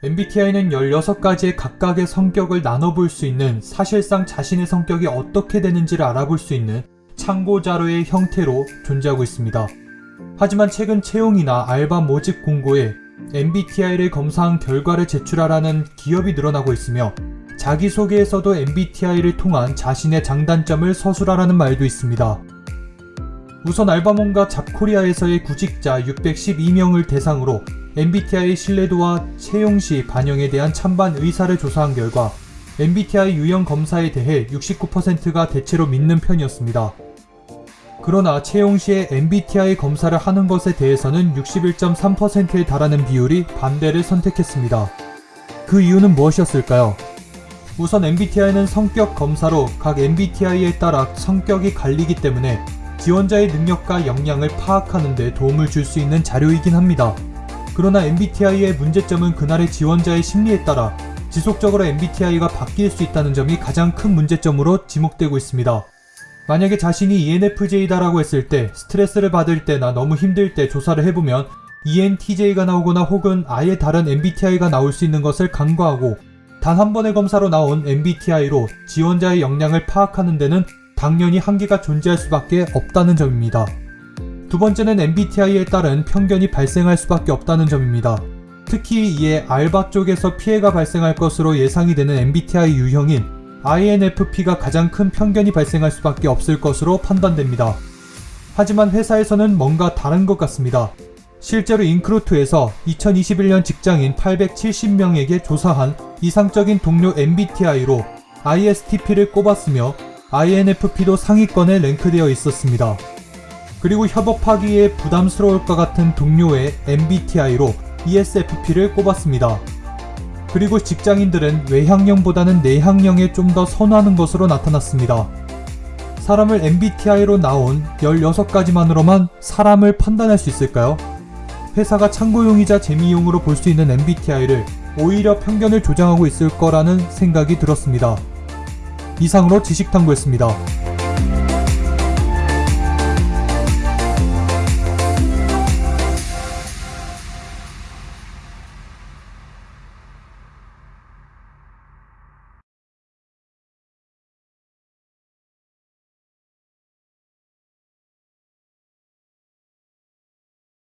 MBTI는 16가지의 각각의 성격을 나눠볼 수 있는 사실상 자신의 성격이 어떻게 되는지를 알아볼 수 있는 참고 자료의 형태로 존재하고 있습니다. 하지만 최근 채용이나 알바 모집 공고에 MBTI를 검사한 결과를 제출하라는 기업이 늘어나고 있으며 자기소개에서도 MBTI를 통한 자신의 장단점을 서술하라는 말도 있습니다. 우선 알바몬과 잡코리아에서의 구직자 612명을 대상으로 MBTI 신뢰도와 채용 시 반영에 대한 찬반 의사를 조사한 결과 MBTI 유형 검사에 대해 69%가 대체로 믿는 편이었습니다. 그러나 채용 시에 MBTI 검사를 하는 것에 대해서는 61.3%에 달하는 비율이 반대를 선택했습니다. 그 이유는 무엇이었을까요? 우선 MBTI는 성격 검사로 각 MBTI에 따라 성격이 갈리기 때문에 지원자의 능력과 역량을 파악하는 데 도움을 줄 수 있는 자료이긴 합니다. 그러나 MBTI의 문제점은 그날의 지원자의 심리에 따라 지속적으로 MBTI가 바뀔 수 있다는 점이 가장 큰 문제점으로 지목되고 있습니다. 만약에 자신이 ENFJ다라고 했을 때 스트레스를 받을 때나 너무 힘들 때 조사를 해보면 ENTJ가 나오거나 혹은 아예 다른 MBTI가 나올 수 있는 것을 간과하고 단 한 번의 검사로 나온 MBTI로 지원자의 역량을 파악하는 데는 당연히 한계가 존재할 수밖에 없다는 점입니다. 두 번째는 MBTI에 따른 편견이 발생할 수밖에 없다는 점입니다. 특히 이에 알바 쪽에서 피해가 발생할 것으로 예상이 되는 MBTI 유형인 INFP가 가장 큰 편견이 발생할 수밖에 없을 것으로 판단됩니다. 하지만 회사에서는 뭔가 다른 것 같습니다. 실제로 인크루트에서 2021년 직장인 870명에게 조사한 이상적인 동료 MBTI로 ISTP를 꼽았으며 INFP도 상위권에 랭크되어 있었습니다. 그리고 협업하기에 부담스러울 것 같은 동료의 MBTI로 ESFP를 꼽았습니다. 그리고 직장인들은 외향형보다는 내향형에 좀 더 선호하는 것으로 나타났습니다. 사람을 MBTI로 나온 16가지만으로만 사람을 판단할 수 있을까요? 회사가 참고용이자 재미용으로 볼 수 있는 MBTI를 오히려 편견을 조장하고 있을 거라는 생각이 들었습니다. 이상으로 지식탐구였습니다.